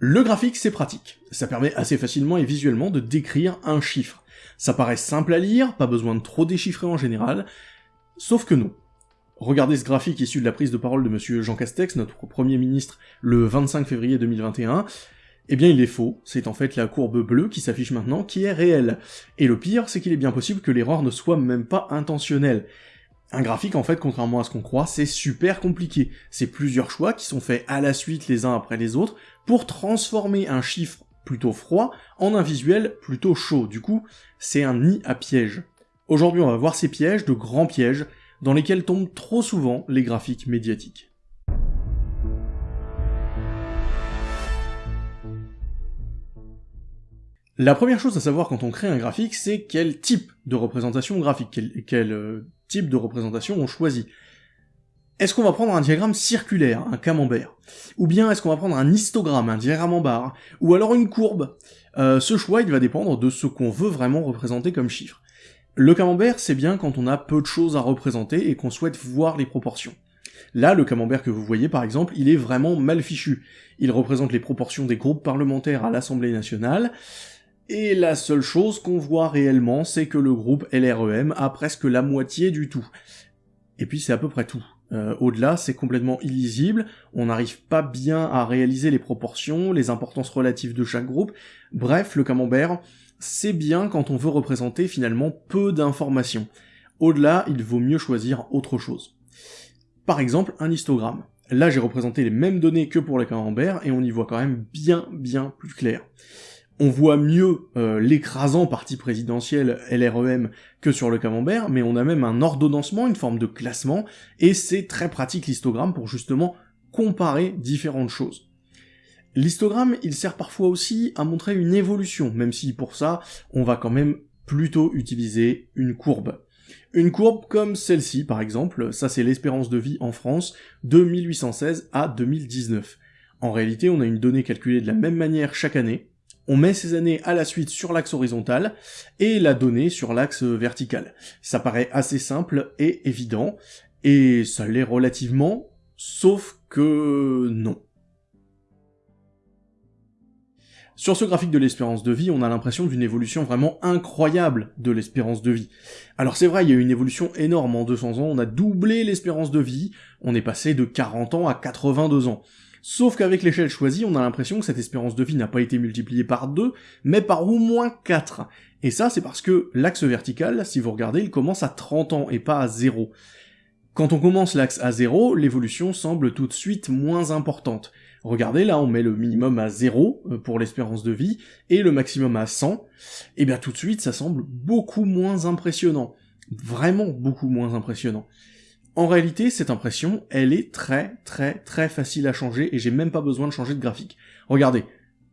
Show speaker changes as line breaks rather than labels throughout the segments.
Le graphique, c'est pratique. Ça permet assez facilement et visuellement de décrire un chiffre. Ça paraît simple à lire, pas besoin de trop déchiffrer en général, sauf que non. Regardez ce graphique issu de la prise de parole de monsieur Jean Castex, notre premier ministre, le 25 février 2021. Eh bien il est faux, c'est en fait la courbe bleue qui s'affiche maintenant qui est réelle. Et le pire, c'est qu'il est bien possible que l'erreur ne soit même pas intentionnelle. Un graphique, en fait, contrairement à ce qu'on croit, c'est super compliqué. C'est plusieurs choix qui sont faits à la suite les uns après les autres pour transformer un chiffre plutôt froid en un visuel plutôt chaud. Du coup, c'est un nid à pièges. Aujourd'hui, on va voir ces pièges, de grands pièges, dans lesquels tombent trop souvent les graphiques médiatiques. La première chose à savoir quand on crée un graphique, c'est quel type de représentation graphique, quel, euh, type de représentation on choisit. Est-ce qu'on va prendre un diagramme circulaire, un camembert? Ou bien est-ce qu'on va prendre un histogramme, un diagramme en barre? Ou alors une courbe? Euh, Ce choix, il va dépendre de ce qu'on veut vraiment représenter comme chiffre. Le camembert, c'est bien quand on a peu de choses à représenter et qu'on souhaite voir les proportions. Là, le camembert que vous voyez par exemple, il est vraiment mal fichu. Il représente les proportions des groupes parlementaires à l'Assemblée nationale, et la seule chose qu'on voit réellement, c'est que le groupe LREM a presque la moitié du tout. Et puis c'est à peu près tout. Euh, au-delà, c'est complètement illisible, on n'arrive pas bien à réaliser les proportions, les importances relatives de chaque groupe, bref, le camembert, c'est bien quand on veut représenter finalement peu d'informations. Au-delà, il vaut mieux choisir autre chose. Par exemple, un histogramme. Là, j'ai représenté les mêmes données que pour le camembert, et on y voit quand même bien bien plus clair on voit mieux euh, l'écrasant parti présidentiel LREM que sur le camembert, mais on a même un ordonnancement, une forme de classement, et c'est très pratique l'histogramme pour justement comparer différentes choses. L'histogramme, il sert parfois aussi à montrer une évolution, même si pour ça, on va quand même plutôt utiliser une courbe. Une courbe comme celle-ci, par exemple, ça c'est l'espérance de vie en France de 1816 à 2019. En réalité, on a une donnée calculée de la même manière chaque année, on met ces années à la suite sur l'axe horizontal et la donnée sur l'axe vertical. Ça paraît assez simple et évident, et ça l'est relativement, sauf que non. Sur ce graphique de l'espérance de vie, on a l'impression d'une évolution vraiment incroyable de l'espérance de vie. Alors c'est vrai, il y a eu une évolution énorme en 200 ans, on a doublé l'espérance de vie, on est passé de 40 ans à 82 ans. Sauf qu'avec l'échelle choisie, on a l'impression que cette espérance de vie n'a pas été multipliée par 2, mais par au moins 4. Et ça, c'est parce que l'axe vertical, si vous regardez, il commence à 30 ans et pas à 0. Quand on commence l'axe à 0, l'évolution semble tout de suite moins importante. Regardez, là, on met le minimum à 0 euh, pour l'espérance de vie, et le maximum à 100, et bien tout de suite, ça semble beaucoup moins impressionnant. Vraiment beaucoup moins impressionnant. En réalité, cette impression, elle est très très très facile à changer et j'ai même pas besoin de changer de graphique. Regardez,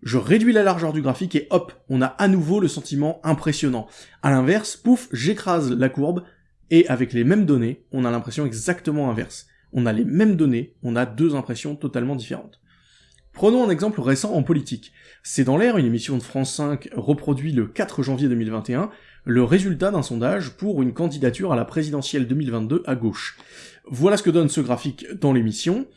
je réduis la largeur du graphique et hop, on a à nouveau le sentiment impressionnant. À l'inverse, pouf, j'écrase la courbe et avec les mêmes données, on a l'impression exactement inverse. On a les mêmes données, on a deux impressions totalement différentes. Prenons un exemple récent en politique. C'est dans l'air, une émission de France 5 reproduit le 4 janvier 2021, le résultat d'un sondage pour une candidature à la présidentielle 2022 à gauche. Voilà ce que donne ce graphique dans l'émission,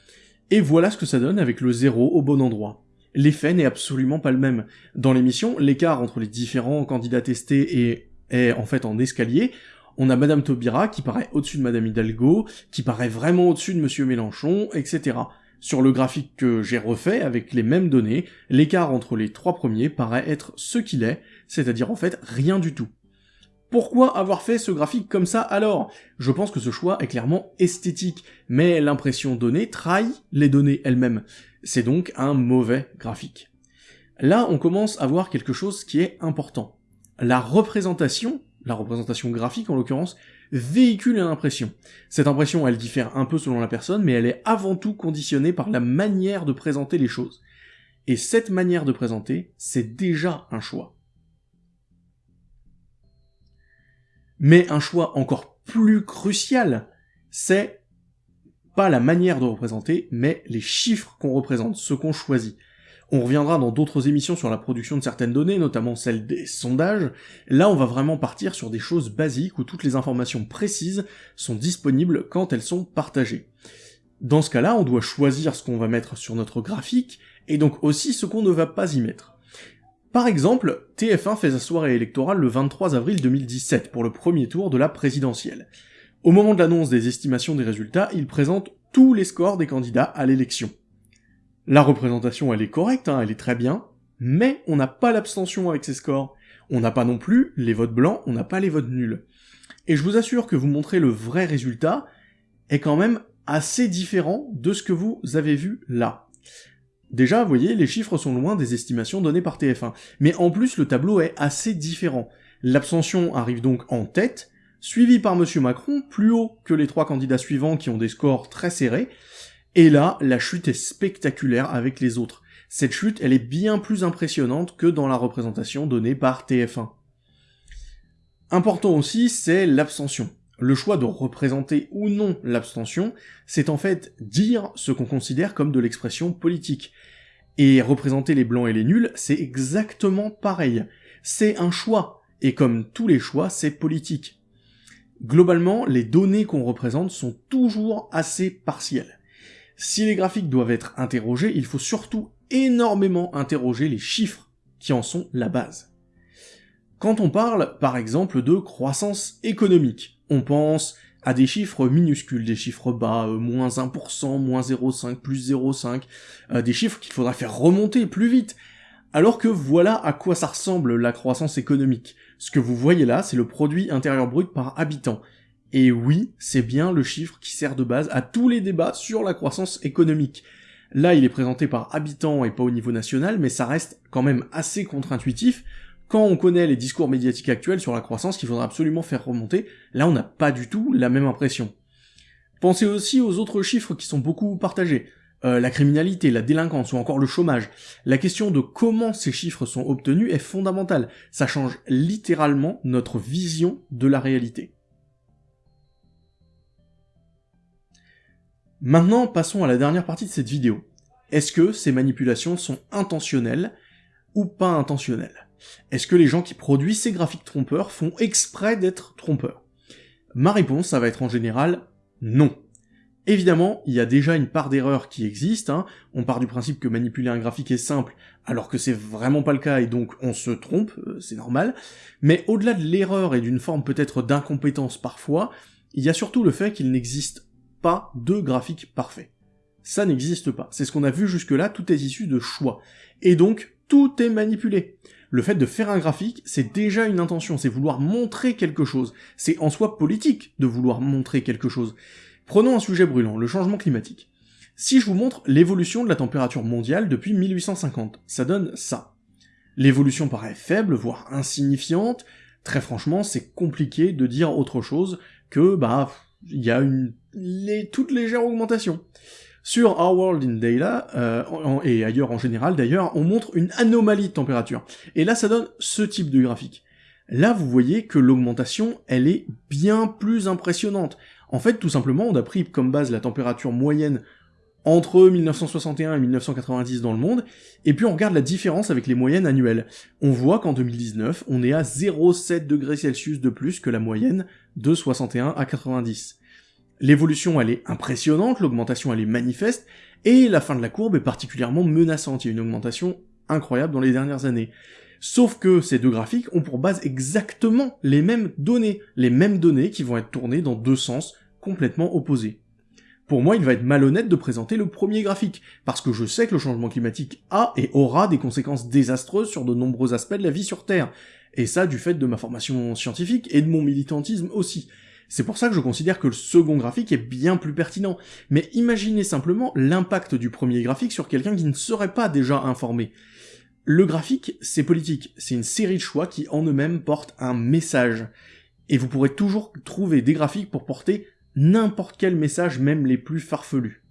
et voilà ce que ça donne avec le zéro au bon endroit. L'effet n'est absolument pas le même. Dans l'émission, l'écart entre les différents candidats testés est, en fait en escalier, on a Madame Taubira qui paraît au-dessus de Madame Hidalgo, qui paraît vraiment au-dessus de Monsieur Mélenchon, etc. Sur le graphique que j'ai refait avec les mêmes données, l'écart entre les trois premiers paraît être ce qu'il est, c'est-à-dire en fait rien du tout. Pourquoi avoir fait ce graphique comme ça alors? Je pense que ce choix est clairement esthétique, mais l'impression donnée trahit les données elles-mêmes. C'est donc un mauvais graphique. Là, on commence à voir quelque chose qui est important. La représentation, la représentation graphique en l'occurrence, véhicule une impression. Cette impression, elle diffère un peu selon la personne, mais elle est avant tout conditionnée par la manière de présenter les choses. Et cette manière de présenter, c'est déjà un choix. Mais un choix encore plus crucial, c'est pas la manière de représenter, mais les chiffres qu'on représente, ce qu'on choisit. On reviendra dans d'autres émissions sur la production de certaines données, notamment celle des sondages. Là, on va vraiment partir sur des choses basiques où toutes les informations précises sont disponibles quand elles sont partagées. Dans ce cas-là, on doit choisir ce qu'on va mettre sur notre graphique, et donc aussi ce qu'on ne va pas y mettre. Par exemple, TF1 fait sa soirée électorale le 23 avril 2017 pour le premier tour de la présidentielle. Au moment de l'annonce des estimations des résultats, il présente tous les scores des candidats à l'élection. La représentation elle est correcte, hein, elle est très bien, mais on n'a pas l'abstention avec ces scores. On n'a pas non plus les votes blancs, on n'a pas les votes nuls. Et je vous assure que vous montrer le vrai résultat est quand même assez différent de ce que vous avez vu là. Déjà, vous voyez, les chiffres sont loin des estimations données par TF1. Mais en plus, le tableau est assez différent. L'abstention arrive donc en tête, suivi par Monsieur Macron, plus haut que les trois candidats suivants qui ont des scores très serrés, et là, la chute est spectaculaire avec les autres. Cette chute, elle est bien plus impressionnante que dans la représentation donnée par TF1. Important aussi, c'est l'abstention. Le choix de représenter ou non l'abstention, c'est en fait dire ce qu'on considère comme de l'expression politique. Et représenter les blancs et les nuls, c'est exactement pareil. C'est un choix, et comme tous les choix, c'est politique. Globalement, les données qu'on représente sont toujours assez partielles. Si les graphiques doivent être interrogés, il faut surtout énormément interroger les chiffres qui en sont la base. Quand on parle, par exemple, de croissance économique, on pense à des chiffres minuscules, des chiffres bas, euh, moins 1%, moins 0,5, plus 0,5, euh, des chiffres qu'il faudra faire remonter plus vite. Alors que voilà à quoi ça ressemble la croissance économique. Ce que vous voyez là, c'est le produit intérieur brut par habitant. Et oui, c'est bien le chiffre qui sert de base à tous les débats sur la croissance économique. Là, il est présenté par habitant et pas au niveau national, mais ça reste quand même assez contre-intuitif. Quand on connaît les discours médiatiques actuels sur la croissance qu'il faudra absolument faire remonter, là on n'a pas du tout la même impression. Pensez aussi aux autres chiffres qui sont beaucoup partagés. Euh, la criminalité, la délinquance ou encore le chômage. La question de comment ces chiffres sont obtenus est fondamentale. Ça change littéralement notre vision de la réalité. Maintenant, passons à la dernière partie de cette vidéo. Est-ce que ces manipulations sont intentionnelles ou pas intentionnelles? Est-ce que les gens qui produisent ces graphiques trompeurs font exprès d'être trompeurs? Ma réponse, ça va être en général non. Évidemment, il y a déjà une part d'erreur qui existe, hein. on part du principe que manipuler un graphique est simple, alors que c'est vraiment pas le cas et donc on se trompe, euh, c'est normal, mais au-delà de l'erreur et d'une forme peut-être d'incompétence parfois, il y a surtout le fait qu'il n'existe pas de graphique parfait. Ça n'existe pas. C'est ce qu'on a vu jusque-là, tout est issu de choix. Et donc, tout est manipulé. Le fait de faire un graphique, c'est déjà une intention, c'est vouloir montrer quelque chose. C'est en soi politique de vouloir montrer quelque chose. Prenons un sujet brûlant, le changement climatique. Si je vous montre l'évolution de la température mondiale depuis 1850, ça donne ça. L'évolution paraît faible, voire insignifiante. Très franchement, c'est compliqué de dire autre chose que, bah, il y a une toute légère augmentation. Sur Our World in Dayla, euh, et ailleurs en général d'ailleurs, on montre une anomalie de température. Et là, ça donne ce type de graphique. Là, vous voyez que l'augmentation, elle est bien plus impressionnante. En fait, tout simplement, on a pris comme base la température moyenne entre 1961 et 1990 dans le monde, et puis on regarde la différence avec les moyennes annuelles. On voit qu'en 2019, on est à 0,7 degrés Celsius de plus que la moyenne de 61 à 90. L'évolution, elle est impressionnante, l'augmentation, elle est manifeste, et la fin de la courbe est particulièrement menaçante. Il y a une augmentation incroyable dans les dernières années. Sauf que ces deux graphiques ont pour base exactement les mêmes données, les mêmes données qui vont être tournées dans deux sens complètement opposés. Pour moi, il va être malhonnête de présenter le premier graphique, parce que je sais que le changement climatique a et aura des conséquences désastreuses sur de nombreux aspects de la vie sur Terre, et ça du fait de ma formation scientifique et de mon militantisme aussi. C'est pour ça que je considère que le second graphique est bien plus pertinent. Mais imaginez simplement l'impact du premier graphique sur quelqu'un qui ne serait pas déjà informé. Le graphique, c'est politique, c'est une série de choix qui en eux-mêmes portent un message. Et vous pourrez toujours trouver des graphiques pour porter n'importe quel message, même les plus farfelus.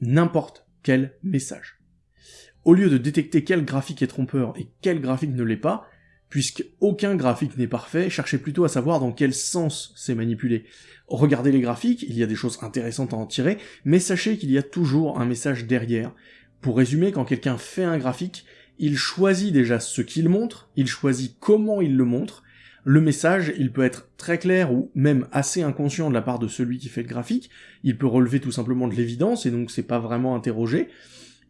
N'importe quel message. Au lieu de détecter quel graphique est trompeur et quel graphique ne l'est pas, puisque aucun graphique n'est parfait, cherchez plutôt à savoir dans quel sens c'est manipulé. Regardez les graphiques, il y a des choses intéressantes à en tirer, mais sachez qu'il y a toujours un message derrière. Pour résumer, quand quelqu'un fait un graphique, il choisit déjà ce qu'il montre, il choisit comment il le montre, le message, il peut être très clair ou même assez inconscient de la part de celui qui fait le graphique, il peut relever tout simplement de l'évidence et donc c'est pas vraiment interrogé,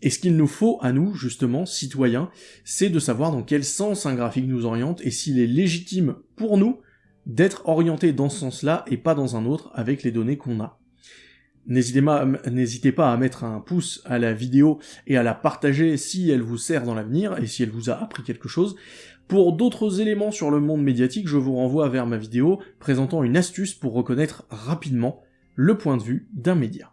Et ce qu'il nous faut à nous, justement, citoyens, c'est de savoir dans quel sens un graphique nous oriente et s'il est légitime pour nous d'être orienté dans ce sens-là et pas dans un autre avec les données qu'on a. N'hésitez pas à mettre un pouce à la vidéo et à la partager si elle vous sert dans l'avenir et si elle vous a appris quelque chose. Pour d'autres éléments sur le monde médiatique, je vous renvoie vers ma vidéo présentant une astuce pour reconnaître rapidement le point de vue d'un média.